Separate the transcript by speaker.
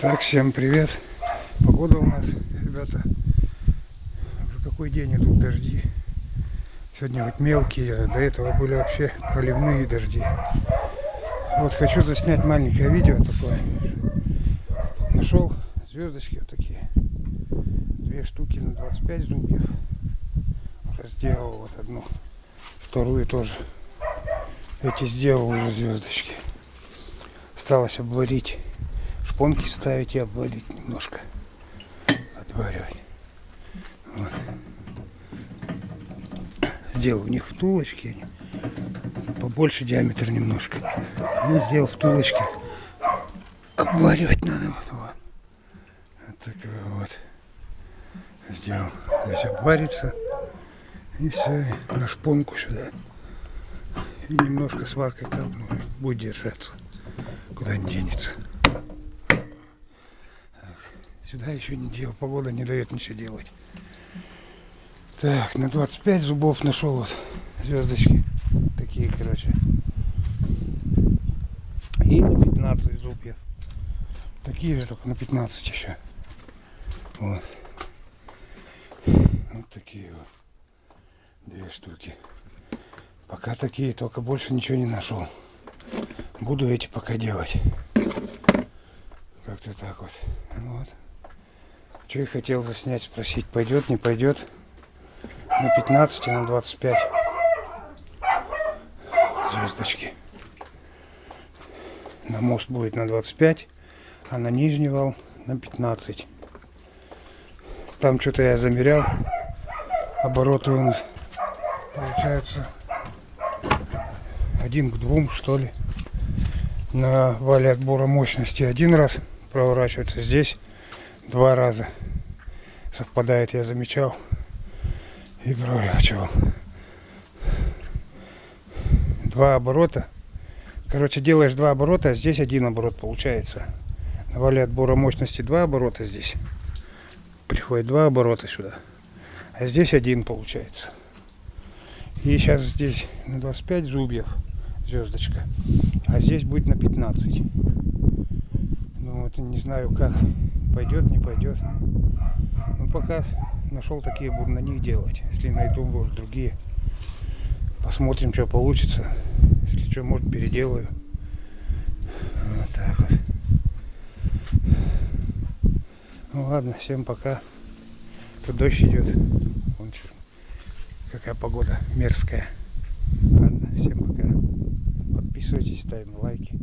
Speaker 1: Так, всем привет. Погода у нас, ребята. Уже какой день идут дожди. Сегодня вот мелкие, а до этого были вообще проливные дожди. Вот хочу заснять маленькое видео такое. Нашел звездочки вот такие. Две штуки на 25 зубьев. Уже сделал вот одну. Вторую тоже. Эти сделал уже звездочки. Осталось обварить шпонки ставить и обвалить немножко. Отваривать. Вот. Сделал у них втулочки. Побольше диаметр немножко. И сделал втулочки. Обваривать надо. Вот, вот. вот вот. Сделал. Здесь обварится. И все. На шпонку сюда. И немножко сваркой капну. Будет держаться. Куда не денется. Сюда еще не делал, погода не дает ничего делать. Так, на 25 зубов нашел вот звездочки. Такие, короче. И на 15 зубьев. Такие же, только на 15 еще. Вот. Вот такие вот. Две штуки. Пока такие, только больше ничего не нашел. Буду эти пока делать. Как-то так вот. вот. Что я хотел заснять, спросить, пойдет, не пойдет. На 15 и на 25 звездочки. На мост будет на 25, а на нижний вал на 15. Там что-то я замерял. Обороты у нас получается один к двум, что ли. На вале отбора мощности один раз проворачивается. Здесь два раза совпадает, я замечал. И проворачивал. Два оборота. Короче, делаешь два оборота, а здесь один оборот получается. На вале отбора мощности два оборота здесь. Приходит два оборота сюда. А здесь один получается. И сейчас здесь на 25 зубьев звездочка. А здесь будет на 15. Ну вот не знаю как пойдет, не пойдет. Ну пока нашел такие, буду на них делать. Если найду, может, другие. Посмотрим, что получится. Если что, может, переделаю. Вот так вот. Ну ладно, всем пока. Тут дождь идет. Вон что, какая погода мерзкая. Ладно, всем пока. Подписывайтесь, ставим лайки.